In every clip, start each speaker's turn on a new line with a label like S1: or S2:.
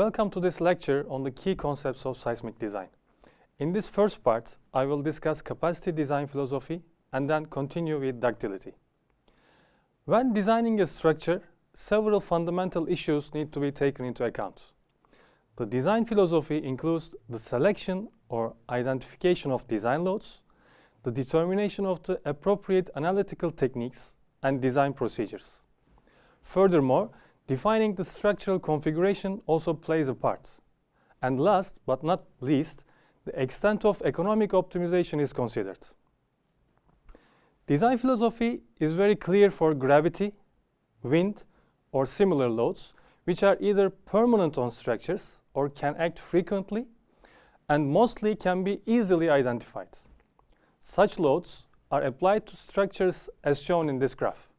S1: Welcome to this lecture on the key concepts of seismic design. In this first part, I will discuss capacity design philosophy and then continue with ductility. When designing a structure, several fundamental issues need to be taken into account. The design philosophy includes the selection or identification of design loads, the determination of the appropriate analytical techniques and design procedures. Furthermore, defining the structural configuration also plays a part. And last but not least, the extent of economic optimization is considered. Design philosophy is very clear for gravity, wind, or similar loads, which are either permanent on structures or can act frequently and mostly can be easily identified. Such loads are applied to structures as shown in this graph.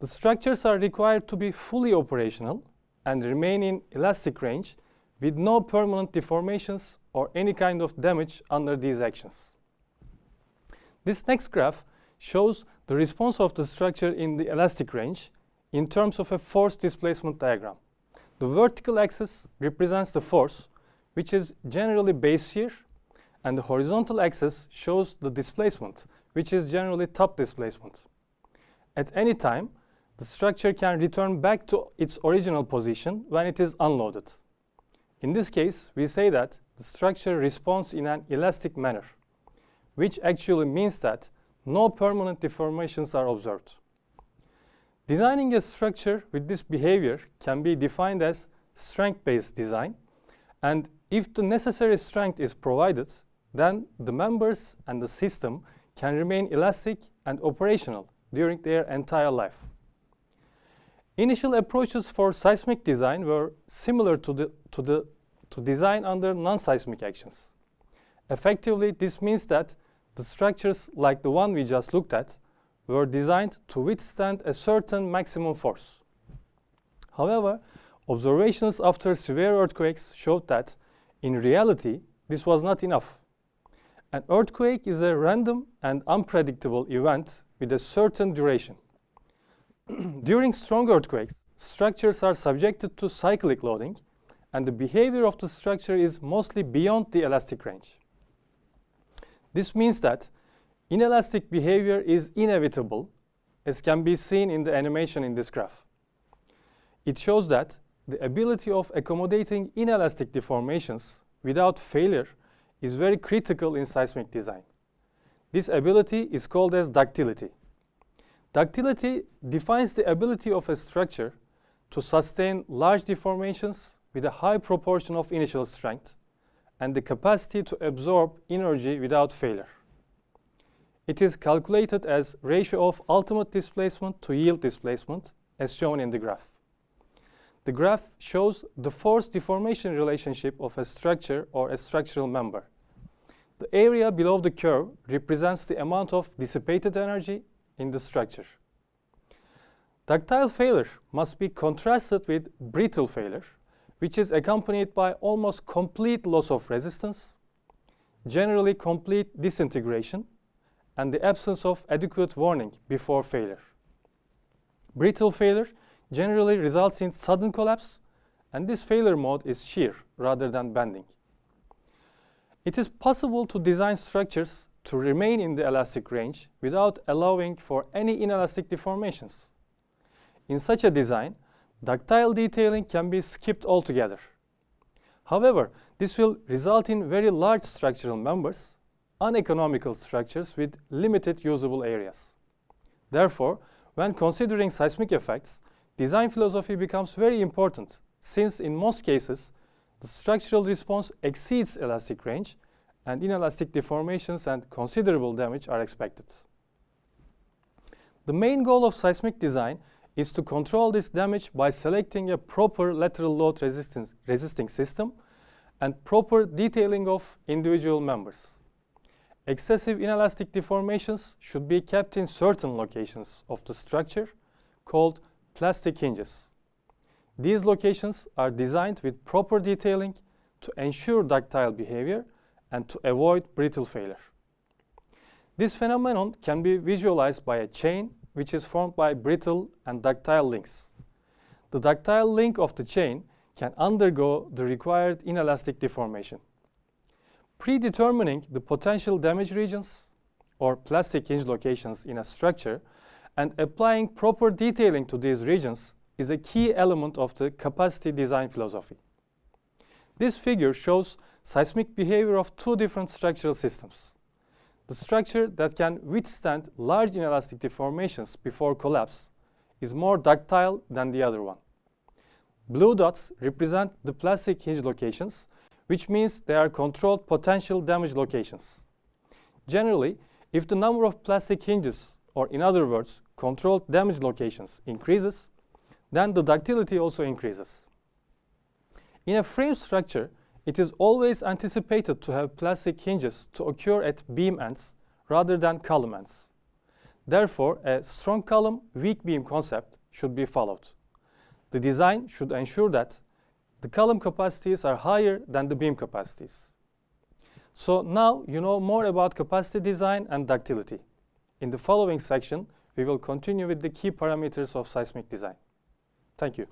S1: The structures are required to be fully operational and remain in elastic range with no permanent deformations or any kind of damage under these actions. This next graph shows the response of the structure in the elastic range in terms of a force displacement diagram. The vertical axis represents the force, which is generally base shear, and the horizontal axis shows the displacement, which is generally top displacement. At any time, the structure can return back to its original position when it is unloaded. In this case, we say that the structure responds in an elastic manner, which actually means that no permanent deformations are observed. Designing a structure with this behavior can be defined as strength-based design, and if the necessary strength is provided, then the members and the system can remain elastic and operational during their entire life. Initial approaches for seismic design were similar to, the, to, the, to design under non-seismic actions. Effectively, this means that the structures like the one we just looked at were designed to withstand a certain maximum force. However, observations after severe earthquakes showed that, in reality, this was not enough. An earthquake is a random and unpredictable event with a certain duration. During strong earthquakes, structures are subjected to cyclic loading, and the behavior of the structure is mostly beyond the elastic range. This means that inelastic behavior is inevitable, as can be seen in the animation in this graph. It shows that the ability of accommodating inelastic deformations without failure is very critical in seismic design. This ability is called as ductility. Ductility defines the ability of a structure to sustain large deformations with a high proportion of initial strength and the capacity to absorb energy without failure. It is calculated as ratio of ultimate displacement to yield displacement as shown in the graph. The graph shows the force deformation relationship of a structure or a structural member. The area below the curve represents the amount of dissipated energy in the structure. Ductile failure must be contrasted with brittle failure, which is accompanied by almost complete loss of resistance, generally complete disintegration, and the absence of adequate warning before failure. Brittle failure generally results in sudden collapse, and this failure mode is shear rather than bending. It is possible to design structures to remain in the elastic range without allowing for any inelastic deformations. In such a design, ductile detailing can be skipped altogether. However, this will result in very large structural members, uneconomical structures with limited usable areas. Therefore, when considering seismic effects, design philosophy becomes very important since in most cases, the structural response exceeds elastic range and inelastic deformations and considerable damage are expected. The main goal of seismic design is to control this damage by selecting a proper lateral load resistance resisting system and proper detailing of individual members. Excessive inelastic deformations should be kept in certain locations of the structure called plastic hinges. These locations are designed with proper detailing to ensure ductile behavior and to avoid brittle failure. This phenomenon can be visualized by a chain which is formed by brittle and ductile links. The ductile link of the chain can undergo the required inelastic deformation. Predetermining the potential damage regions or plastic hinge locations in a structure and applying proper detailing to these regions is a key element of the capacity design philosophy. This figure shows seismic behavior of two different structural systems. The structure that can withstand large inelastic deformations before collapse is more ductile than the other one. Blue dots represent the plastic hinge locations, which means they are controlled potential damage locations. Generally, if the number of plastic hinges, or in other words, controlled damage locations increases, then the ductility also increases. In a frame structure, it is always anticipated to have plastic hinges to occur at beam ends rather than column ends. Therefore, a strong column, weak beam concept should be followed. The design should ensure that the column capacities are higher than the beam capacities. So now you know more about capacity design and ductility. In the following section, we will continue with the key parameters of seismic design. Thank you.